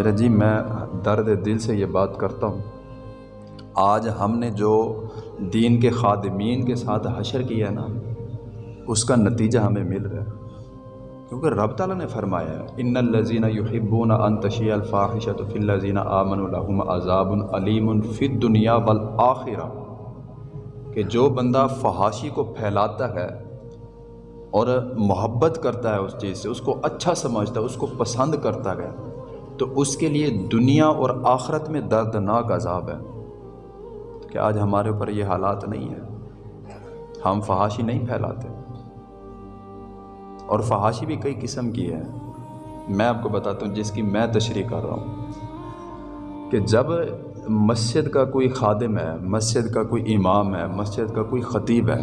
حضرت جی میں درد دل سے یہ بات کرتا ہوں۔ آج ہم نے جو دین کے خادمین کے ساتھ حشر کیا ہے نا، اس کا نتیجہ ہمیں مل رہا ہے۔ کیونکہ رب تعالیٰ نے فرمایا ہے، ان الزین یحبون ان تشیع الفاحشۃ فی الذین آمنوا لهم عذاب علیم فی الدنیا والآخرہ۔ کہ جو بندہ فحاشی کو پھیلاتا ہے اور محبت کرتا ہے اس چیز سے، اس کو اچھا سمجھتا ہے، اس کو پسند کرتا ہے تو اس کے لیے دنیا اور آخرت میں دردناک عذاب ہے کہ آج ہمارے اوپر یہ حالات نہیں ہیں۔ ہم فحاشی نہیں پھیلاتے۔ اور فحاشی بھی کئی قسم کی ہے میں آپ کو بتاتا ہوں، جس کی میں تشریح کر رہا ہوں۔ کہ جب مسجد کا کوئی خادم ہے، مسجد کا کوئی امام ہے، مسجد کا کوئی خطیب ہے،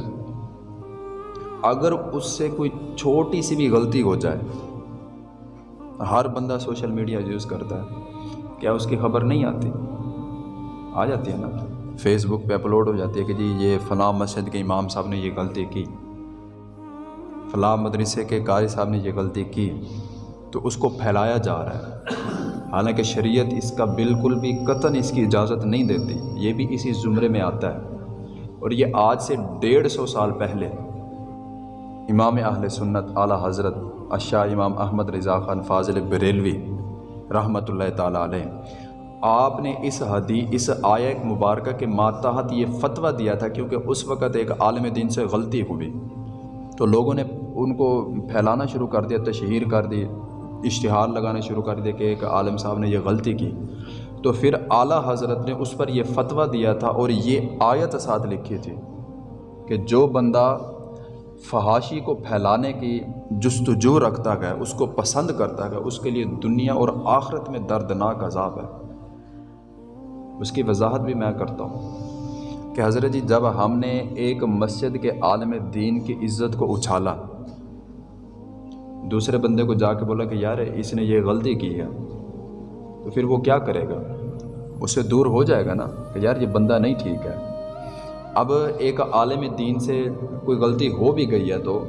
اگر اس سے کوئی چھوٹی سی بھی غلطی ہو جائے ہر بندہ سوشل میڈیا یوز کرتا ہے، کیا اس کی خبر نہیں آتی؟ آ جاتی ہے نا۔ فیس بک پہ اپلوڈ ہو جاتی ہے کہ جی یہ فلاں مسجد کے امام صاحب نے یہ غلطی کی۔ فلاں مدرسے کے قاری صاحب نے یہ غلطی کی۔ تو اس کو پھیلایا جا رہا ہے۔ حالانکہ شریعت اس کا بالکل بھی قطن اس کی اجازت نہیں دیتی۔ یہ بھی اسی زمرے میں آتا ہے۔ اور یہ آج سے ڈیڑھ سو سال پہلے امام اہل سنت اعلیٰ حضرت اشاہ امام احمد رضا خان فاضل بریلوی رحمۃ اللہ تعالیٰ علیہ۔ آپ نے اس حدی، اس آیا مبارکہ کے ماتحت یہ فتویٰ دیا تھا کیونکہ اس وقت ایک عالم دین سے غلطی ہوئی۔ تو لوگوں نے ان کو پھیلانا شروع کر دیا، تشہیر کر دی، اشتہار لگانا شروع کر دیا کہ ایک عالم صاحب نے یہ غلطی کی۔ تو پھر اعلیٰ حضرت نے اس پر یہ فتویٰ دیا تھا اور یہ آیت ساتھ لکھی تھی کہ جو بندہ فحاشی کو پھیلانے کی جستجو رکھتا گیا اس کو پسند کرتا گیا اس کے لیے دنیا اور آخرت میں دردناک عذاب ہے۔ اس کی وضاحت بھی میں کرتا ہوں کہ حضرت جی جب ہم نے ایک مسجد کے عالم دین کی عزت کو اچھالا، دوسرے بندے کو جا کے بولا کہ یار اس نے یہ غلطی کی ہے، تو پھر وہ کیا کرے گا؟ اس سے دور ہو جائے گا نا کہ یار، یہ بندہ نہیں ٹھیک ہے۔ اب ایک عالم دین سے کوئی غلطی ہو بھی گئی ہے تو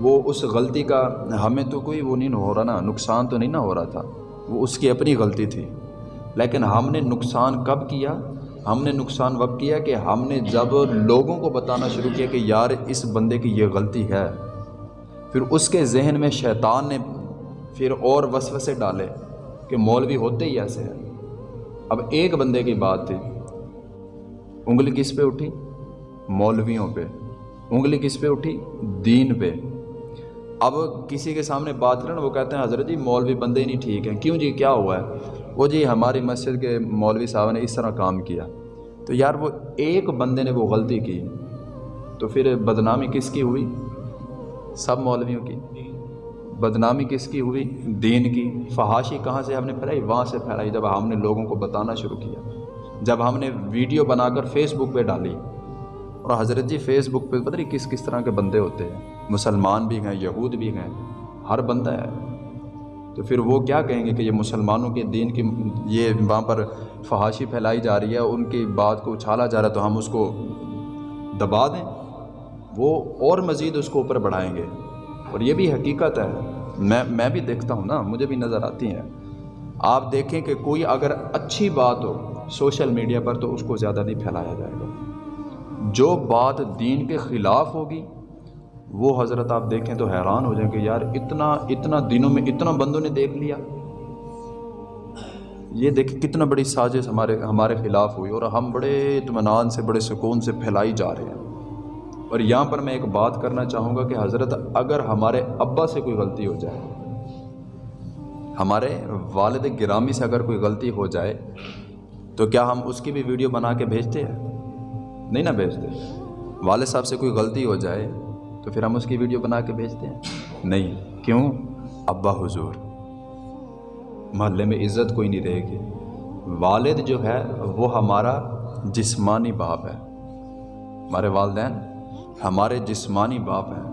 وہ اس غلطی کا ہمیں تو کوئی وہ نہیں ہو رہا نا، نقصان تو نہیں نہ ہو رہا تھا۔ وہ اس کی اپنی غلطی تھی۔ لیکن ہم نے نقصان کب کیا؟ ہم نے نقصان وقت کیا کہ ہم نے جب لوگوں کو بتانا شروع کیا کہ یار اس بندے کی یہ غلطی ہے۔ پھر اس کے ذہن میں شیطان نے پھر اور وسوسے ڈالے کہ مولوی ہوتے ہی ایسے ہیں۔ اب ایک بندے کی بات تھی۔ انگلی کس پہ اٹھی؟ مولویوں پہ، انگلی کس پہ اٹھی؟ دین پہ۔ اب کسی کے سامنے بات کریں، وہ کہتے ہیں، حضرت جی مولوی بندے نہیں ٹھیک ہیں۔ کیوں جی؟ کیا ہوا ہے؟ وہ جی ہماری مسجد کے مولوی صاحب نے اس طرح کام کیا۔ تو یار، وہ ایک بندے نے وہ غلطی کی۔ تو پھر بدنامی کس کی ہوئی؟ سب مولویوں کی۔ بدنامی کس کی ہوئی؟ دین کی۔ فحاشی کہاں سے ہم نے پھیلائی؟ وہاں سے پھیلائی، جب ہم نے لوگوں کو بتانا شروع کیا۔ جب ہم نے ویڈیو بنا کر فیس بک پہ ڈالی۔ اور حضرت جی فیس بک پہ پتہ نہیں کس کس طرح کے بندے ہوتے ہیں۔ مسلمان بھی ہیں، یہود بھی ہیں، ہر بندہ ہے۔ تو پھر وہ کیا کہیں گے کہ یہ مسلمانوں کے دین کی، یہ وہاں پر فحاشی پھیلائی جا رہی ہے، ان کی بات کو اچھالا جا رہا ہے، تو ہم اس کو دبا دیں۔ وہ اور مزید اس کو اوپر بڑھائیں گے۔ اور یہ بھی حقیقت ہے۔ میں میں بھی دیکھتا ہوں نا، مجھے بھی نظر آتی ہیں۔ آپ دیکھیں کہ کوئی اگر اچھی بات ہو سوشل میڈیا پر تو اس کو زیادہ نہیں پھیلایا جائے گا۔ جو بات دین کے خلاف ہوگی، وہ حضرت آپ دیکھیں تو حیران ہو جائیں کہ یار اتنا اتنا دنوں میں اتنا بندوں نے دیکھ لیا۔ یہ دیکھ کتنا بڑی سازش ہمارے ہمارے خلاف ہوئی اور ہم بڑے اطمینان سے، بڑے سکون سے پھیلائی جا رہے ہیں۔ اور یہاں پر میں ایک بات کرنا چاہوں گا کہ حضرت، اگر ہمارے ابا سے کوئی غلطی ہو جائے، ہمارے والد گرامی سے اگر کوئی غلطی ہو جائے، تو کیا ہم اس کی بھی ویڈیو بنا کے بھیجتے ہیں؟ نہیں نہ بھیجتے۔ والد صاحب سے کوئی غلطی ہو جائے تو پھر ہم اس کی ویڈیو بنا کے بھیجتے ہیں۔ نہیں۔ کیوں؟ ابا حضور۔ محلے میں عزت کوئی نہیں رہے گی۔ والد جو ہے وہ ہمارا جسمانی باپ ہے۔ ہمارے والدین ہمارے جسمانی باپ ہیں۔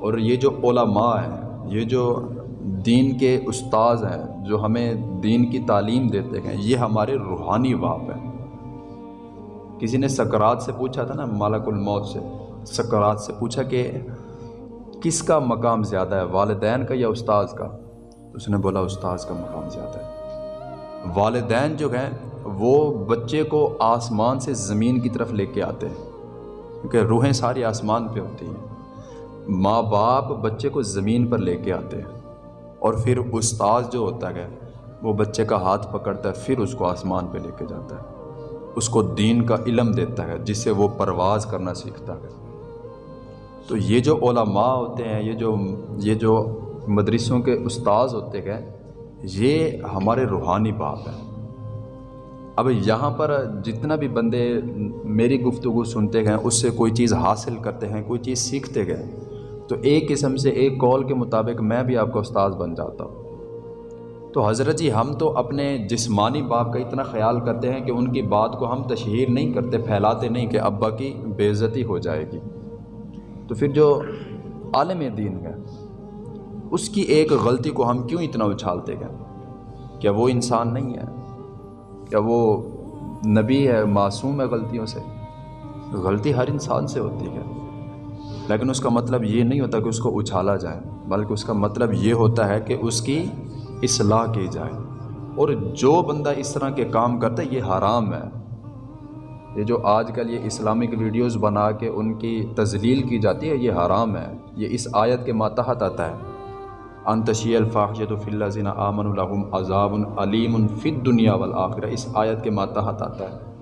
اور یہ جو علماء ہیں یہ جو دین کے استاذ ہیں جو ہمیں دین کی تعلیم دیتے ہیں یہ ہمارے روحانی باپ ہیں۔ کسی نے سکرات سے پوچھا تھا نا مالک الموت سے، سکرات سے پوچھا کہ کس کا مقام زیادہ ہے، والدین کا یا استاذ کا؟ اس نے بولا استاذ کا مقام زیادہ ہے۔ والدین جو ہیں، وہ بچے کو آسمان سے زمین کی طرف لے کے آتے ہیں، کیونکہ روحیں ساری آسمان پہ ہوتی ہیں۔ ماں باپ بچے کو زمین پر لے کے آتے ہیں، اور پھر استاذ جو ہوتا ہے، وہ بچے کا ہاتھ پکڑتا ہے، پھر اس کو آسمان پہ لے کے جاتا ہے۔ اس کو دین کا علم دیتا ہے جس سے وہ پرواز کرنا سیکھتا ہے۔ تو یہ جو علماء ہوتے ہیں، یہ جو یہ جو مدرسوں کے استاذ ہوتے ہیں، یہ ہمارے روحانی باپ ہیں۔ اب یہاں پر جتنا بھی بندے میری گفتگو سنتے گئے اس سے کوئی چیز حاصل کرتے ہیں، کوئی چیز سیکھتے گئے تو ایک قسم سے ایک کال کے مطابق میں بھی آپ کا استاذ بن جاتا ہوں۔ تو حضرت جی ہم تو اپنے جسمانی باپ کا اتنا خیال کرتے ہیں کہ ان کی بات کو ہم تشہیر نہیں کرتے، پھیلاتے نہیں کہ ابا کی بے عزتی ہو جائے گی۔ تو پھر جو عالم دین ہے، اس کی ایک غلطی کو ہم کیوں اتنا اچھالتے گئے کیا وہ انسان نہیں ہے؟ کیا وہ نبی ہے، معصوم ہے غلطیوں سے؟ غلطی ہر انسان سے ہوتی ہے۔ لیکن اس کا مطلب یہ نہیں ہوتا کہ اس کو اچھالا جائے، بلکہ اس کا مطلب یہ ہوتا ہے کہ اس کی اصلاح کی جائے۔ اور جو بندہ اس طرح کے کام کرتا ہے، یہ حرام ہے۔ یہ جو آج کل یہ اسلامک ویڈیوز بنا کے ان کی تزلیل کی جاتی ہے، یہ حرام ہے۔ یہ اس آیت کے ماتحت آتا ہے۔ انتشی الفاحشت و فلّہ زین آمن الحم عذاب العلیم الفت دنیا والآخرہ۔ اس آیت کے ماتحت آتا ہے۔